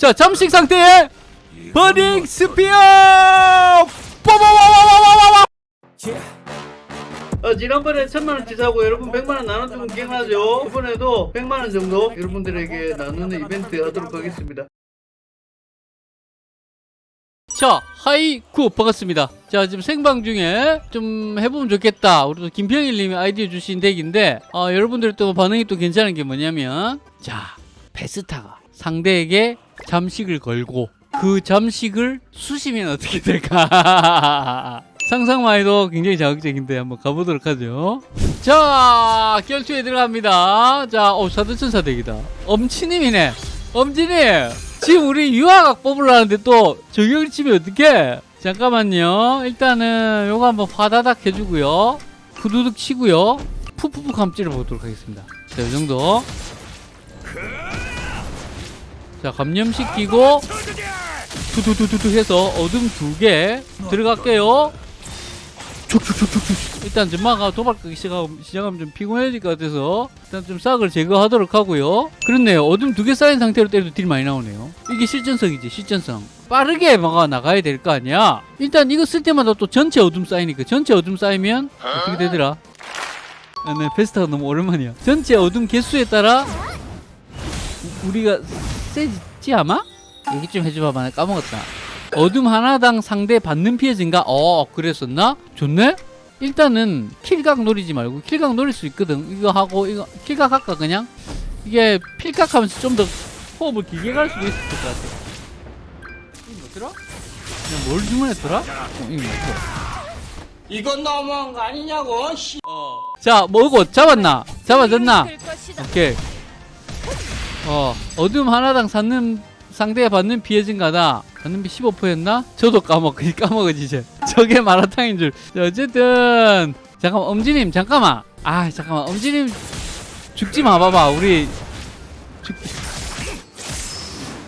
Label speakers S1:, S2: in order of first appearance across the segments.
S1: 자 잠식 상태에 Burning Spear! 뽀뽀뽀뽀뽀뽀뽀 어, 지난번에 천만원 치 사고 여러분 백만원 나눠주면 기억나죠? 이번에도 백만원 정도 여러분들에게 나누는 이벤트 하도록 하겠습니다. 자 하이쿠 반갑습니다. 자 지금 생방 중에 좀 해보면 좋겠다. 우리 또 김평일님이 아이디어 주신 덱인데 어, 여러분들 또 반응이 또 괜찮은 게 뭐냐면 자 베스타가 상대에게 잠식을 걸고 그 잠식을 수시면 어떻게 될까? 상상만 해도 굉장히 자극적인데 한번 가보도록 하죠. 자 결투에 들어갑니다. 자 어, 사드천사 덱이다. 엄치님이네. 엄지님 지금 우리 유화각 뽑으려는데 또 저격을 치면 어떡해? 잠깐만요. 일단은 요거 한번 화다닥 해주고요. 후두둑 치고요. 푸푸푸 한번 찔러보도록 하겠습니다. 자 요정도 자 감염시키고 투투투투투 해서 어둠 두 개 들어갈게요. 촉촉촉촉촉. 일단 점마가 도발하기 시작하면, 좀 피곤해질 것 같아서 일단 좀 싹을 제거하도록 하고요. 그렇네요. 어둠 두 개 쌓인 상태로 때려도 딜 많이 나오네요. 이게 실전성이지 실전성. 빠르게 막아 나가야 될 거 아니야? 일단 이거 쓸 때마다 또 전체 어둠 쌓이니까 전체 어둠 쌓이면 어떻게 되더라? 아, 네, 베스트가 너무 오랜만이야. 전체 어둠 개수에 따라 우- 우리가 세지 아마? 얘기 좀 해줘봐봐 나 까먹었다 어둠 하나당 상대 받는 피해 증가 어 그랬었나? 좋네? 일단은 킬각 노리지 말고 킬각 노릴 수 있거든 이거 하고 이거 킬각 할까 그냥? 이게 필각 하면서 좀 더 호흡을 길게 갈 수도 있을 것 같아 이거 뭐더라? 그냥 뭘 주문했더라? 어, 이거 뭐더라?
S2: 이건 너무한 거 아니냐고 씨.
S1: 자 뭐고 잡았나? 잡아졌나? 오케이 어 어둠 하나당 받는 상대가 받는 피해 증가다. 받는 피 15%였나? 저도 까먹 까먹어지 이제. 저게 마라탕인 줄. 자, 어쨌든 잠깐만 엄지님 잠깐만. 아 잠깐만 엄지님 죽지 마 봐봐 우리. 죽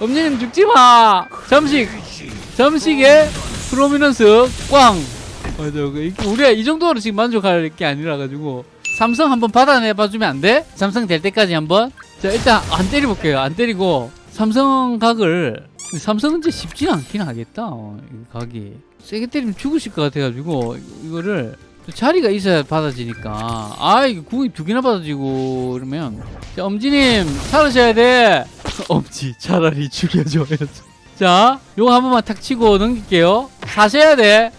S1: 엄지님 죽지 마. 잠식 잠식에 프로미넌스 꽝. 맞아 그 우리가 이 정도로 지금 만족할 게 아니라 가지고. 삼성 한번 받아내 봐주면 안 돼? 삼성 될 때까지 한번 자 일단 안 때려볼게요. 안 때리고 삼성 각을 삼성은 이제 쉽지 않긴 하겠다 어, 이 각이. 세게 때리면 죽으실 것 같아가지고 이- 이거를 또 자리가 있어야 받아지니까. 아 이거 궁이 두 개나 받아지고 그러면. 자 엄지님 살으셔야 돼. 엄지 차라리 죽여줘. 자 요거 한 번만 탁 치고 넘길게요. 사셔야 돼.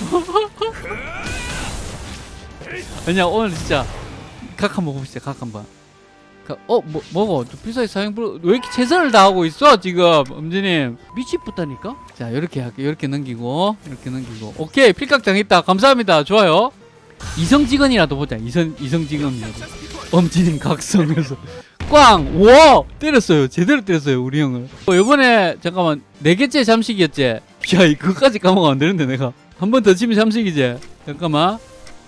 S1: 아니야 오늘 진짜 각 한번 봅시다 각 한번. 각- 어? 뭐, 뭐고? 또 필살기 사용 불... 왜 이렇게 최선을 다하고 있어 지금 엄지님? 미치겠다니까? 자 이렇게 할게요. 이렇게 넘기고 이렇게 넘기고. 오케이 필각 당했다. 감사합니다. 좋아요. 이성직원이라도 보자. 이성, 이성직원이라도. 엄지님 각성해서. 꽝! 우와! 때렸어요. 제대로 때렸어요 우리 형을. 어, 요번에 잠깐만 네 개째 잠식이었지? 야 이거까지 까먹으면 안 되는데 내가. 한 번 더 치면 잠식이지? 잠깐만.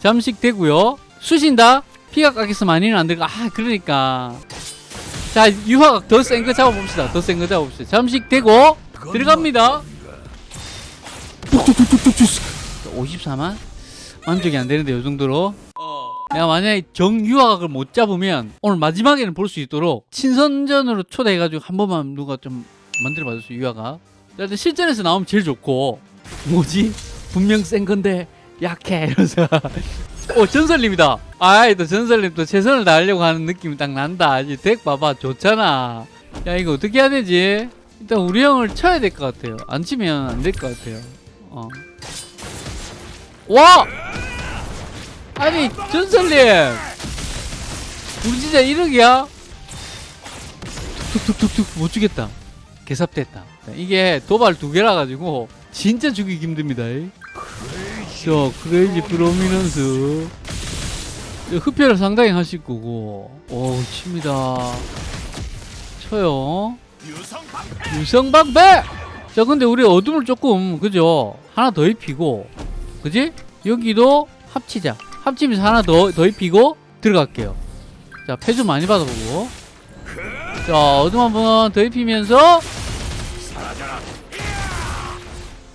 S1: 잠식 되고요. 수신다 깎여서 많이는 안 들어가 아 그러니까. 자 유화각 더 센 거 잡아봅시다. 더 센 거 잡아봅시다. 잠식 되고 들어갑니다. 54만? 만족이 안 되는데 요 정도로. 내가 만약에 정유화각을 못 잡으면 오늘 마지막에는 볼 수 있도록 친선전으로 초대해가지고 한 번만 누가 좀 만들어 봐 줬어 유화각 일단 실전에서 나오면 제일 좋고. 뭐지? 분명 센 건데 약해 이러면서 오 전설님이다. 아이 또 전설님 또 최선을 다하려고 하는 느낌이 딱 난다. 이제 덱 봐봐. 좋잖아. 야 이거 어떻게 해야 되지? 일단 우리 형을 쳐야 될 것 같아요. 안 치면 안 될 것 같아요. 어. 와! 아니 전설님! 우리 진짜 1억이야? 툭툭툭툭 못 주겠다. 개삽됐다. 이게 도발 두 개라 가지고 진짜 죽이기 힘듭니다 이. 저 크레이지 프로미넌스. 저 흡혈을 상당히 하실 거고. 오 칩니다. 쳐요. 유성방패! 자 근데 우리 어둠을 조금 그죠? 하나 더 입히고. 그지? 여기도 합치자. 합치면서 하나 더, 더 입히고 들어갈게요. 자 패주 많이 받아보고. 자 어둠 한 번 더 입히면서.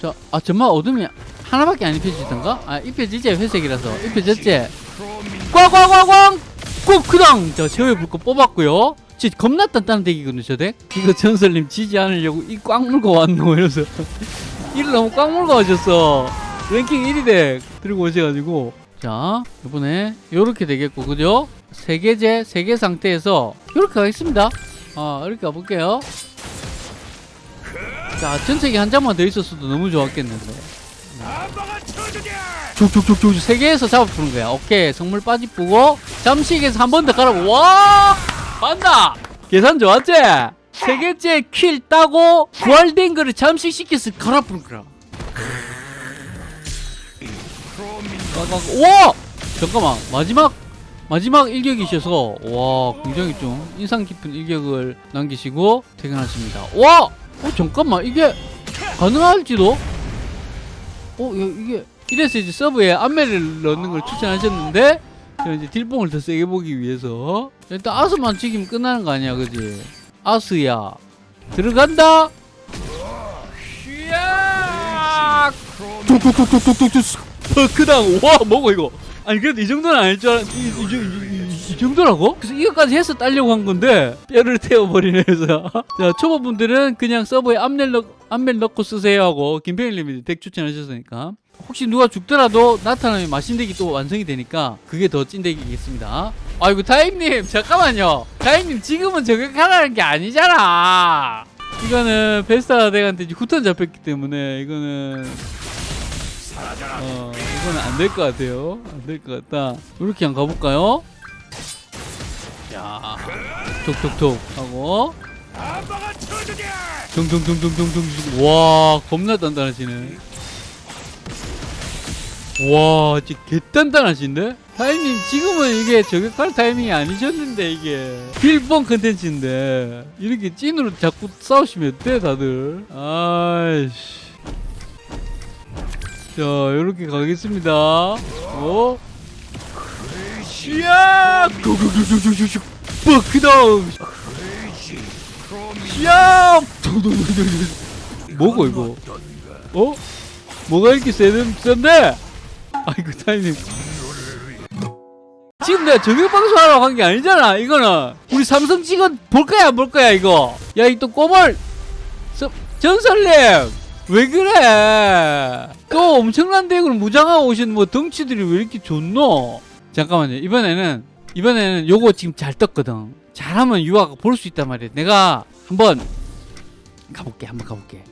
S1: 자 아 정말 어둠이 하나밖에 안 입혀지던가? 아 입혀지지 회색이라서 입혀졌지 꽝꽝꽝꽝 꾹 그당 자 제어의 불꽃 뽑았고요 진짜 겁나 단단한 덱이거든요 저 덱. 이거 전설님 지지 않으려고 이꽉 물고 왔노 이러면서 이를 너무 꽉 물고 오셨어. 랭킹 1위 덱 들고 오셔가지고 자 이번에 요렇게 되겠고 그죠? 세 개제 세개 상태에서 요렇게 가겠습니다. 아 이렇게 가볼게요. 자 전책이 한 장만 더 있었어도 너무 좋았겠는데. 족족족족 세 개에서 잡아푸는 거야. 오케이 성물 빠지쁘고 잠식에서 한 번 더 깔아보. 와 간다. 계산 좋았지? 세 개째 킬 따고 부활된 거를 잠식시켜서 갈아푸는 거라. 와 잠깐만 마지막 마지막 일격이셔서 와 굉장히 좀 인상 깊은 일격을 남기시고 퇴근하십니다. 와 어, 잠깐만 이게 가능할지도? 어 야, 이게 이래서 이제 서브에 안매를 넣는 걸 추천하셨는데 이제 딜뽕을 더 세게 보기 위해서. 일단 아스만 죽이면 끝나는 거 아니야 그지? 아스야. 들어간다. 툭툭툭툭툭툭 버크당 와 뭐고 이거 아니 그래도 이 정도는 아닐 줄 알았 이, 이, 이, 이, 이 정도라고? 그래서 이거까지 해서 따려고 한 건데 뼈를 태워버리네 해서. 자 초보분들은 그냥 서버에 암멜 넣, 암멜 넣고 쓰세요 하고 김평일님이 덱 추천하셨으니까. 혹시 누가 죽더라도 나타나면 마신덱이 또 완성이 되니까 그게 더 찐덱이겠습니다. 아이고 타임님 잠깐만요. 타임님 지금은 저격하라는 게 아니잖아. 이거는 베스타 덱한테 후턴 잡혔기 때문에 이거는 어 이거는 안될 것 같아요. 안 될 것 같다. 이렇게 한번 가볼까요? 야. 톡톡톡 하고. 둥둥둥둥둥둥 와 겁나 단단하시네. 와 진짜 개단단하신데? 타이밍 지금은 이게 저격할 타이밍이 아니셨는데 이게. 빌봉 컨텐츠인데. 이렇게 찐으로 자꾸 싸우시면 어때 다들? 아이씨 자, 요렇게 가겠습니다. 어? 고고고고고고고 버크다운! 시야! 뭐고 이거? 어? 뭐가 이렇게 세는 센데? 아이고 타이밍. 지금 내가 저격 방송하러 간게 아니잖아. 이거는 우리 삼성 직원 볼 거야 안 볼 거야 이거. 야 이 또 꼬멀 서- 전설님 왜 그래? 또 엄청난 덱을 무장하고 오신 뭐 덩치들이 왜 이렇게 좋노? 잠깐만요. 이번에는 이번에는 요거 지금 잘 떴거든. 잘하면 유아가 볼 수 있단 말이야. 내가 한번 가볼게. 한번 가볼게.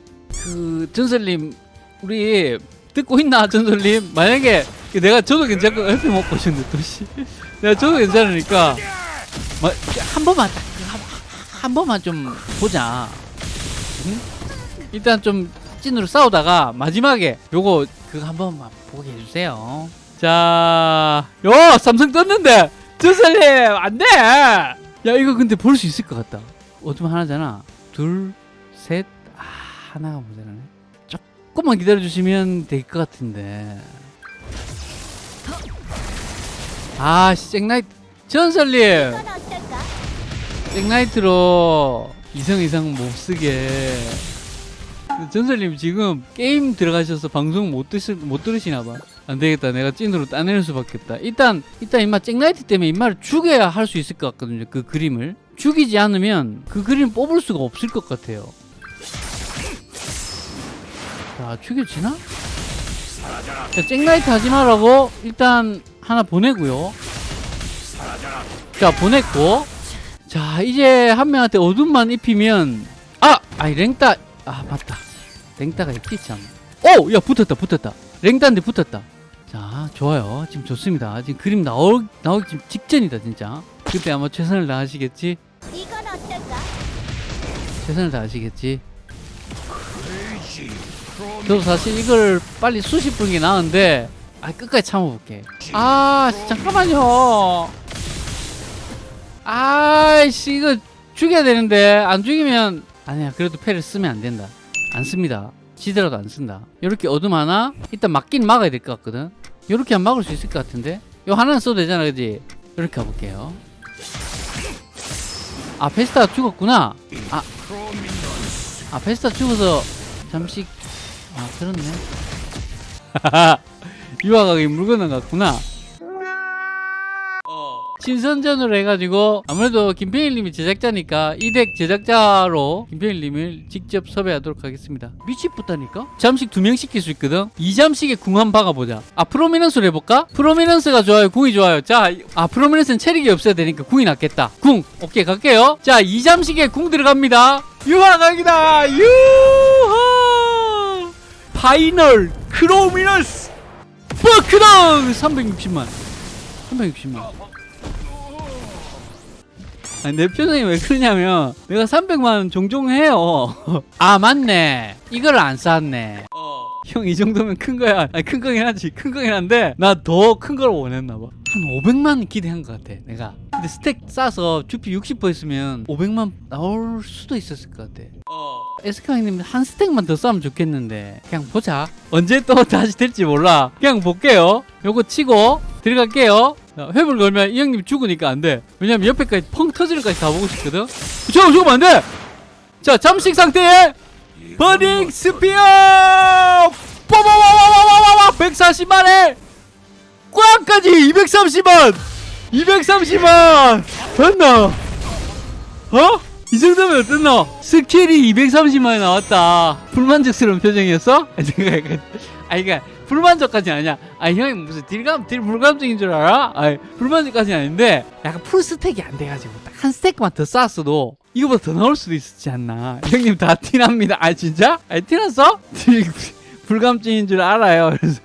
S1: 그 전설님 우리 듣고 있나 전설님? 만약에 내가 저도 괜찮고 옆에 못 보셨는데 또 씨. 내가 저도 괜찮으니까 마- 한 번만 딱 한, 한 번만 좀 보자. 응? 일단 좀 찐으로 싸우다가 마지막에 요거 그거 한 번만 보게 해주세요. 자, 요 삼성 떴는데 전설님 안 돼. 야 이거 근데 볼 수 있을 것 같다. 어둠 하나잖아. 둘, 셋, 아 하나가 모자라네. 조금만 기다려 주시면 될 것 같은데. 아, 씨, 잭나이트 전설님. 잭나이트로 이성 이상 못 쓰게. 전설님 지금 게임 들어가셔서 방송 못, 드시, 못 들으시나 봐. 안 되겠다. 내가 찐으로 따내는 수밖에 없다. 일단, 일단 임마 잭나이트 때문에 임마를 죽여야 할 수 있을 것 같거든요. 그 그림을. 죽이지 않으면 그 그림 뽑을 수가 없을 것 같아요. 자, 죽여지나? 자, 잭나이트 하지 말라고 일단 하나 보내고요. 자, 보냈고. 자 이제 한 명한테 어둠만 입히면 아! 아니 랭따 아 맞다 랭따가 있지 참 오! 야 붙었다 붙었다. 랭따인데 붙었다. 자 좋아요. 지금 좋습니다. 지금 그림 나오, 나오기 지금 직전이다 진짜. 그때 아마 최선을 다하시겠지?
S3: 이건 어떨까?
S1: 최선을 다하시겠지? 저도 사실 이걸 빨리 수십 분이 나은데 아 끝까지 참아볼게. 아 잠깐만요. 아이씨 이거 죽여야 되는데 안 죽이면 아니야 그래도 패를 쓰면 안 된다 안 씁니다. 지더라도 안 쓴다. 이렇게 어둠 하나 일단 막긴 막아야 될 것 같거든. 이렇게 하면 막을 수 있을 것 같은데? 요 하나는 써도 되잖아 그지? 이렇게 가볼게요. 아 페스타가 죽었구나. 아, 아 페스타 죽어서 잠시 아 그렇네. 유아각이 물 건너갔구나 어 친선전으로 해가지고 아무래도 김평일님이 제작자니까 이 덱 제작자로 김평일님을 직접 섭외하도록 하겠습니다. 미치겠다니까? 잠식 두 명 시킬 수 있거든. 이 잠식에 궁 한 박아보자. 아 Prominence로 해볼까? Prominence가 좋아요. 궁이 좋아요. 자, 아 Prominence는 체력이 없어야 되니까 궁이 낫겠다. 궁 오케이 갈게요. 자, 이 잠식에 궁 들어갑니다. 유화각이다. 유하. Final Prominence 버크덩 360만 360만 아니, 내 표정이 왜 그러냐면 내가 300만 종종 해요. 아 맞네. 이걸 안 쌌네. 형이 정도면 큰 거야. 아니 큰 거긴 하지. 큰 거긴 한데 나 더 큰 걸 원했나 봐한 500만 기대한 것 같아 내가. 근데 스택 싸서 주피 60% 했으면 500만 나올 수도 있었을 것 같아. 에스카 형님 한 스택만 더 싸면 좋겠는데. 그냥 보자. 언제 또 다시 될지 몰라. 그냥 볼게요. 요거 치고 들어갈게요. 자, 회불 걸면 이 형님 죽으니까 안 돼 왜냐면 옆에까지 펑 터지는 까지 다 보고 싶거든 저거 죽으면 안 돼 자 잠식 상태에 Burning Spear 빠바바바바바바 140만에 꽝까지 230만 230만 됐나 어? 이 정도면 어떻노? 스킬이 230만이 나왔다. 불만족스러운 표정이었어? 약간, 아, 이게 불만족까지 아니야. 아, 형이 무슨 딜감, 딜 불감증인 줄 알아? 아, 불만족까지 아닌데, 약간 full stack이 안 돼가지고, 딱 한 stack만 더 쌓았어도, 이거보다 더 나올 수도 있었지 않나. 형님 다 티납니다. 아, 진짜? 아, 티났어? 딜, 불감증인 줄 알아요. 그래서.